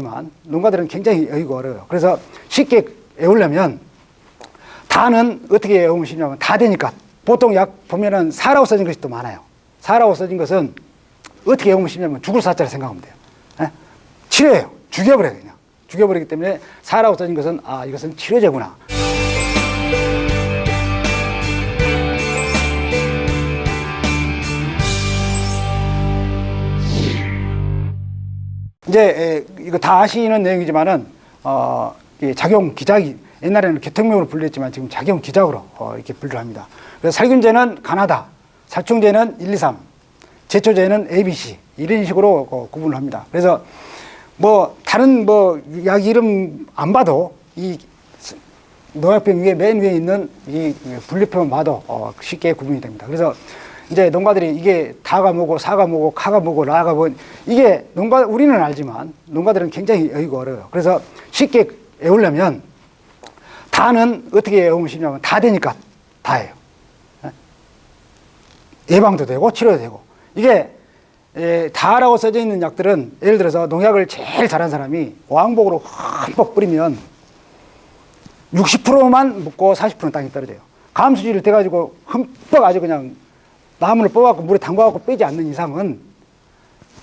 알지만 농가들은 굉장히 여의고 어려워요. 그래서 쉽게 외우려면 다는 어떻게 외우면 쉽냐면 다 되니까 보통 약 보면은 사라고 써진 것이 또 많아요. 사라고 써진 것은 어떻게 외우면 쉽냐면 죽을 사자를 생각하면 돼요. 예? 치료예요. 죽여버려요 그냥. 죽여버리기 때문에 사라고 써진 것은 아 이것은 치료제구나. 이제 에, 이거 다 아시는 내용이지만은 어, 이 작용 기작이 옛날에는 개통명으로 불렸지만 지금 작용 기작으로 어, 이렇게 분류를 합니다. 그래서 살균제는 가나다, 살충제는 1, 2, 3, 제초제는 ABC 이런 식으로 어, 구분을 합니다. 그래서 뭐 다른 뭐 약 이름 안 봐도 이 농약병 위에 맨 위에 있는 이 분류표만 봐도 어, 쉽게 구분이 됩니다. 그래서 이제 농가들이 이게 다가 뭐고 사가 뭐고 카가 뭐고 라가 뭐 이게 농가 우리는 알지만 농가들은 굉장히 여의고 어려워요. 그래서 쉽게 외우려면 다는 어떻게 외우면 쉽냐면 다 되니까 다예요. 예? 예방도 되고 치료도 되고 이게 에, 다라고 써져 있는 약들은 예를 들어서 농약을 제일 잘한 사람이 왕복으로 흠뻑 뿌리면 60%만 묻고 40%는 땅에 떨어져요. 감수지를 대가지고 흠뻑 아주 그냥 나무를 뽑아갖고 물에 담가갖고 빼지 않는 이상은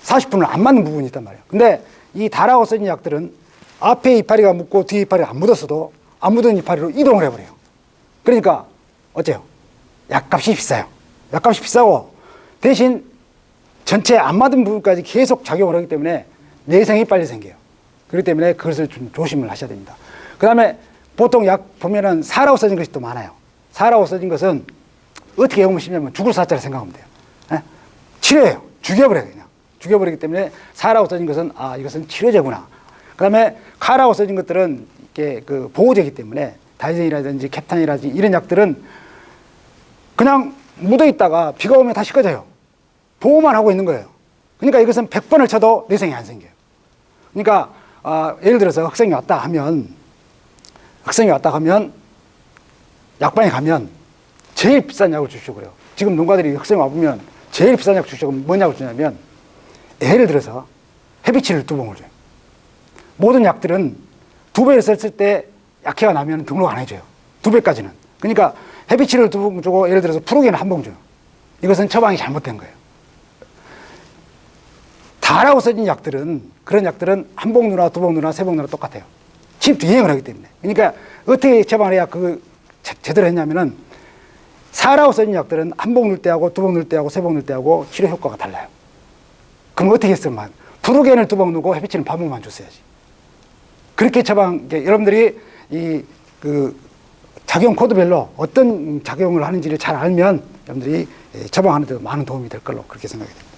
40분은 안 맞는 부분이 있단 말이에요. 근데 이 다라고 써진 약들은 앞에 이파리가 묻고 뒤에 이파리가 안 묻었어도 안 묻은 이파리로 이동을 해버려요. 그러니까 어때요? 약값이 비싸요. 약값이 비싸고 대신 전체 안 맞은 부분까지 계속 작용을 하기 때문에 내생이 빨리 생겨요. 그렇기 때문에 그것을 좀 조심을 하셔야 됩니다. 그 다음에 보통 약 보면은 사라고 써진 것이 또 많아요. 사라고 써진 것은 어떻게 외우면 쉽냐면 죽을 사자를 생각하면 돼요. 예? 치료예요. 죽여버려요, 그냥. 죽여버리기 때문에 사라고 써진 것은 아, 이것은 치료제구나. 그 다음에 카라고 써진 것들은 이게 그 보호제이기 때문에 다이젠이라든지 캡탄이라든지 이런 약들은 그냥 묻어 있다가 비가 오면 다시 꺼져요. 보호만 하고 있는 거예요. 그러니까 이것은 100번을 쳐도 내생이 안 생겨요. 그러니까 아, 예를 들어서 학생이 왔다 하면 학생이 왔다 하면 약방에 가면 제일 비싼 약을 주시고 그래요. 지금 농가들이 학생 와보면 제일 비싼 약 주시고 뭐냐고 주냐면 예를 들어서 헤비치를 두 봉을 줘요. 모든 약들은 두 배를 썼을 때 약해가 나면 등록 안 해줘요. 두 배까지는. 그러니까 헤비치를 두 봉 주고 예를 들어서 프로겐을 한 봉 줘요. 이것은 처방이 잘못된 거예요. 다라고 써진 약들은 그런 약들은 한 봉 누나, 두 봉 누나, 세 봉 누나 똑같아요. 침 뒤행을 하기 때문에. 그러니까 어떻게 처방을 해야 그 제대로 했냐면은 사라고 써진 약들은 한봉 넣을 때하고 두봉 넣을 때하고 세봉 넣을 때하고 치료 효과가 달라요. 그럼 어떻게 했으면 프로겐을 두봉 넣고 헤비치는 반 봉만 줬어야지. 그렇게 처방, 여러분들이 이 그 작용 코드별로 어떤 작용을 하는지를 잘 알면 여러분들이 처방하는 데 많은 도움이 될 걸로 그렇게 생각이 됩니다.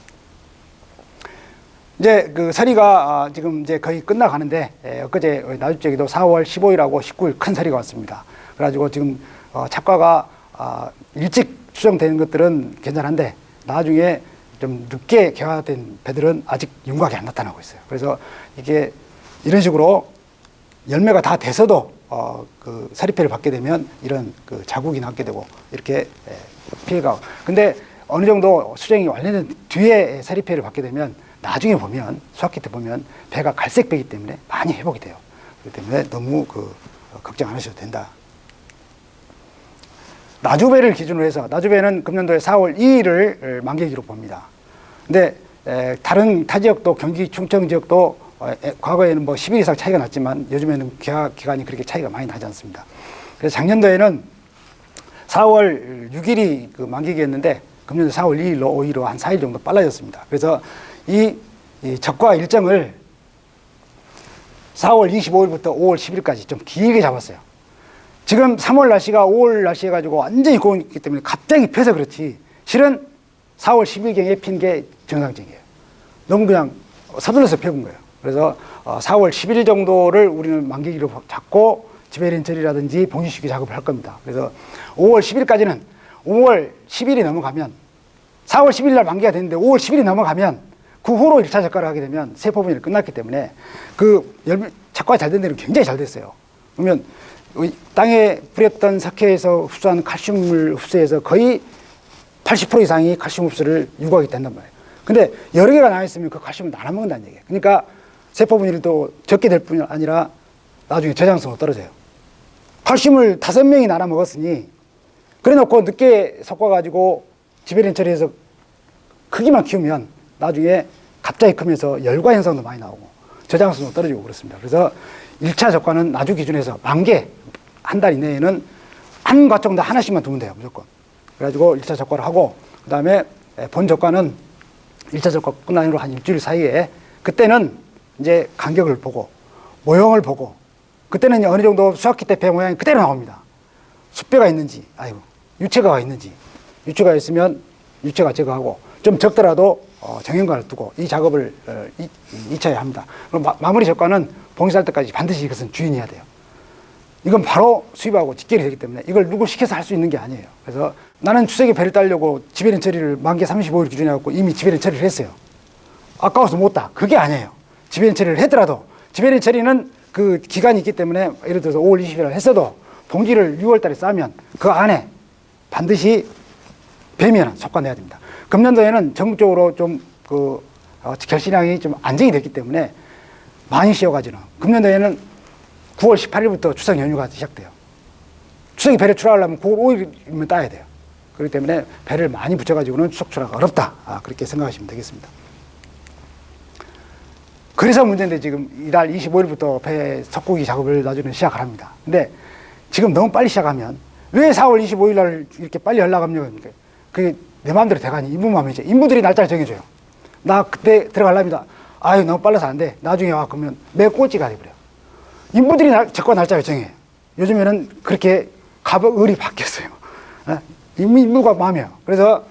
이제 그 서리가 지금 이제 거의 끝나가는데 엊그제 나주쪽에도 4월 15일하고 19일 큰 서리가 왔습니다. 그래가지고 지금 어, 착과가 아, 일찍 추정되는 것들은 괜찮은데 나중에 좀 늦게 개화된 배들은 아직 윤곽이 안 나타나고 있어요. 그래서 이게 이런 식으로 열매가 다 돼서도 어, 그 사리패를 받게 되면 이런 그 자국이 남게 되고 이렇게 예, 피해가. 근데 어느 정도 수정이 완료된 뒤에 사리패를 받게 되면 나중에 보면 수학기 때 보면 배가 갈색 배기 때문에 많이 회복이 돼요. 그렇기 때문에 너무 그 걱정 안 하셔도 된다. 나주배를 기준으로 해서 나주배는 금년도에 4월 2일을 만기기로 봅니다. 근데 에, 다른 타 지역도 경기 충청 지역도 어, 에, 과거에는 뭐 10일 이상 차이가 났지만 요즘에는 계약 기간이 그렇게 차이가 많이 나지 않습니다. 그래서 작년도에는 4월 6일이 그 만기기였는데 금년도 4월 2일로 5일로 한 4일 정도 빨라졌습니다. 그래서 이, 이 적과 일정을 4월 25일부터 5월 10일까지 좀 길게 잡았어요. 지금 3월 날씨가 5월 날씨 해가지고 완전히 고온이기 때문에 갑자기 펴서 그렇지 실은 4월 10일경에 핀 게 정상적이에요. 너무 그냥 서둘러서 펴은 거예요. 그래서 4월 어, 11일 정도를 우리는 만기기로 잡고 지배린처리라든지 봉지시기 작업을 할 겁니다. 그래서 5월 10일까지는 5월 10일이 넘어가면 4월 10일 날 만기가 됐는데 5월 10일이 넘어가면 그 후로 1차 작가를 하게 되면 세포분이 끝났기 때문에 그 열, 작가가 잘 된 데는 굉장히 잘 됐어요. 그러면 땅에 뿌렸던 석회에서 흡수한 칼슘을 흡수해서 거의 80% 이상이 칼슘 흡수를 유도하게 된단 말이에요. 근데 여러 개가 나와 있으면 그 칼슘을 나눠 먹는다는 얘기예요. 그러니까 세포 또 적게 될뿐 아니라 나중에 저장성도 떨어져요. 칼슘을 다섯 명이 나눠 먹었으니 그래 놓고 늦게 섞어가지고 지배린 처리해서 크기만 키우면 나중에 갑자기 크면서 열과 현상도 많이 나오고 저장성도 떨어지고 그렇습니다. 그래서 1차 적과는 나주 기준에서 만 개 한 달 이내에는 한 과정도 하나씩만 두면 돼요 무조건. 그래가지고 1차 적과를 하고 그 다음에 본 적과는 1차 적과 끝난 후로 한 일주일 사이에 그때는 이제 간격을 보고 모형을 보고 그때는 어느 정도 수학기 때 배 모양이 그대로 나옵니다. 숫배가 있는지, 아이고, 유체가가 있는지, 유체가 있으면 유체가 제거하고 좀 적더라도 어, 정형관을 두고 이 작업을 어, 이, 이 차에 합니다. 그럼 마, 마무리 적과는 봉쇄할 때까지 반드시 이것은 주인해야 돼요. 이건 바로 수입하고 직결이 되기 때문에 이걸 누구 시켜서 할 수 있는 게 아니에요. 그래서 나는 추석에 배를 따려고 지배린 처리를 만개 35일 기준에 갖고 이미 지배린 처리를 했어요. 아까워서 못 따. 그게 아니에요. 지배린 처리를 했더라도 지배린 처리는 그 기간이 있기 때문에 예를 들어서 5월 20일 했어도 봉지를 6월 달에 싸면 그 안에 반드시 배면은 속관내야 됩니다. 금년도에는 전국적으로 좀그 어, 결신량이 좀 안정이 됐기 때문에 많이 씌어가지는 금년도에는 9월 18일부터 추석 연휴가 시작돼요. 추석에 배를 출하하려면 9월 5일이면 따야 돼요. 그렇기 때문에 배를 많이 붙여가지고는 추석 출하가 어렵다. 아, 그렇게 생각하시면 되겠습니다. 그래서 문제인데 지금 이달 25일부터 배 석고기 작업을 나중에 시작을 합니다. 근데 지금 너무 빨리 시작하면 왜 4월 25일 날 이렇게 빨리 연락 합니까? 그게 내 마음대로 돼가니 인부 마음이죠. 인부들이 날짜를 정해줘요. 나 그때 들어갈랍니다. 아유 너무 빨라서 안 돼. 나중에 와 그러면 매 꼴찌가 돼버려. 인부들이 날, 적과 날짜를 정해. 요즘에는 그렇게 가법 을이 바뀌었어요. 어? 인부가 마음이에요. 그래서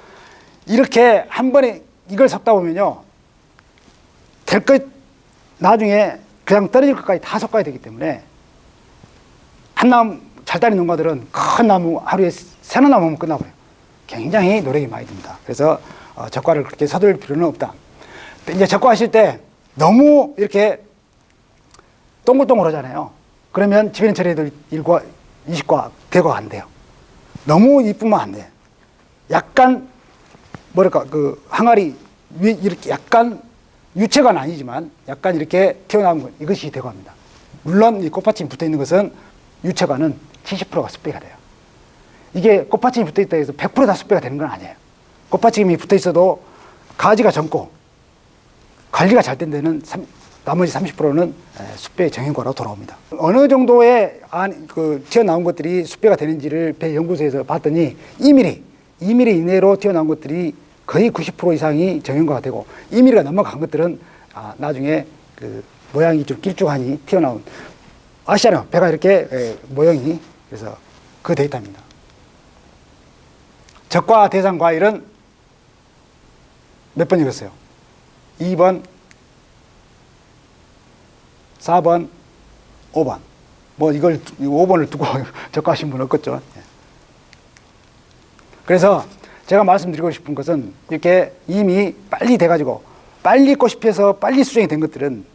이렇게 한 번에 이걸 섞다 보면요. 될 것, 나중에 그냥 떨어질 것까지 다 섞어야 되기 때문에 한 나무 잘 따는 농가들은 큰 나무 하루에 세나 나무면 끝나버려요. 굉장히 노력이 많이 듭니다. 그래서 어, 적과를 그렇게 서둘 필요는 없다. 이제 적과하실 때 너무 이렇게 동글동글 하잖아요. 그러면 지배인 처리도 일과 이식과 대과가 안 돼요. 너무 이쁘면 안 돼. 약간 뭐랄까 그 항아리 위 이렇게 약간 유체가 아니지만 약간 이렇게 튀어나온 것 이것이 대과입니다. 물론 이 꽃받침 붙어 있는 것은 유체관은 70%가 습배가 돼요. 이게 꽃받침이 붙어 있다 해서 100%다 습배가 되는 건 아니에요. 꽃받침이 붙어 있어도 가지가 젊고 관리가 잘 된 데는 3, 나머지 30%는 숲배 정형과로 돌아옵니다. 어느 정도의 안, 그 튀어나온 것들이 숲배가 되는지를 배 연구소에서 봤더니 2mm, 2mm 이내로 튀어나온 것들이 거의 90% 이상이 정형과가 되고 2mm가 넘어간 것들은 아, 나중에 그 모양이 좀 길쭉하니 튀어나온 아시잖아요. 배가 이렇게 에, 모형이 그래서 그 데이터입니다. 적과 대상 과일은 몇 번 읽었어요? 2번, 4번, 5번. 뭐 이걸 5번을 두고 적과하신 분 없겠죠. 예. 그래서 제가 말씀드리고 싶은 것은 이렇게 이미 빨리 돼가지고 빨리 꽃이 피어서 빨리 수정이 된 것들은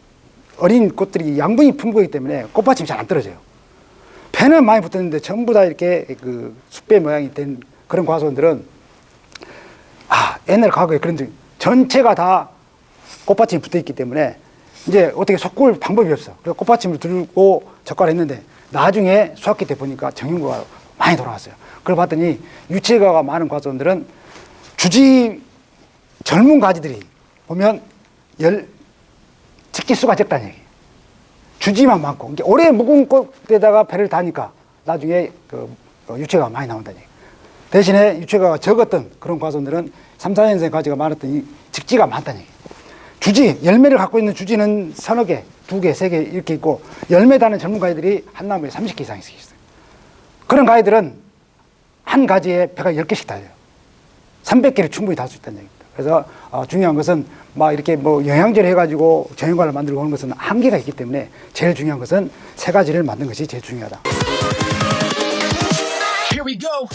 어린 꽃들이 양분이 풍부하기 때문에 꽃받침이 잘 안 떨어져요. 배는 많이 붙었는데 전부 다 이렇게 그 숲배 모양이 된 그런 과수원들은 아 옛날 과거에 그런 적 전체가 다 꽃받침이 붙어 있기 때문에 이제 어떻게 섞을 방법이 없어. 그래서 꽃받침을 들고 적과를 했는데 나중에 수학기 때 보니까 정형과가 많이 돌아왔어요. 그걸 봤더니 유체가가 많은 과수원들은 주지 젊은 가지들이 보면 열 직기수가 적다는 얘기예요. 주지만 많고 오래 묵은 꽃에다가 배를 다니까 나중에 그 유체가 많이 나온다는 얘기예요. 대신에 유체가가 적었던 그런 과수원들은 3, 4년생 가지가 많았던 이 직지가 많다는 얘기예요. 주지, 열매를 갖고 있는 주지는 서너 개, 두 개, 세 개 이렇게 있고 열매 다는 젊은 가지들이 한 나무에 30개 이상씩 있어요. 그런 가지들은 한 가지에 배가 10개씩 달려요. 300개를 충분히 달 수 있다는 얘기입니다. 그래서 어, 중요한 것은 막 이렇게 뭐 영양제를 해가지고 정형과를 만들고 하는 것은 한계가 있기 때문에 제일 중요한 것은 세 가지를 만든 것이 제일 중요하다. Here we go.